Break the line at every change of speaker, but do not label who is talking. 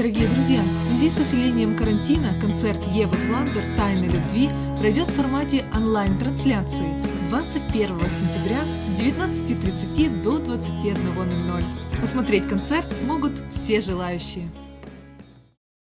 Дорогие друзья, в связи с усилением карантина концерт Евы Фландер «Тайны любви» пройдет в формате онлайн-трансляции 21 сентября с 19.30 до 21.00. Посмотреть концерт смогут все желающие.